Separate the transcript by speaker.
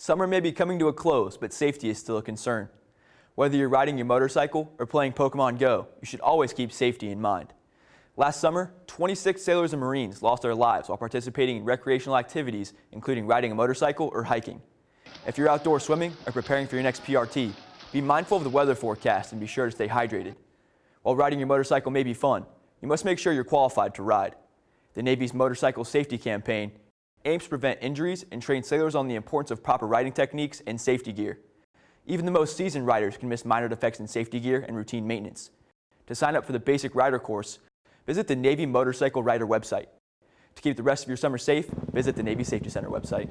Speaker 1: Summer may be coming to a close, but safety is still a concern. Whether you're riding your motorcycle or playing Pokemon Go, you should always keep safety in mind. Last summer, 26 sailors and Marines lost their lives while participating in recreational activities, including riding a motorcycle or hiking. If you're outdoor swimming or preparing for your next PRT, be mindful of the weather forecast and be sure to stay hydrated. While riding your motorcycle may be fun, you must make sure you're qualified to ride. The Navy's Motorcycle Safety Campaign aims to prevent injuries and train sailors on the importance of proper riding techniques and safety gear. Even the most seasoned riders can miss minor defects in safety gear and routine maintenance. To sign up for the basic rider course, visit the Navy Motorcycle Rider website. To keep the rest of your summer safe, visit the Navy Safety Center website.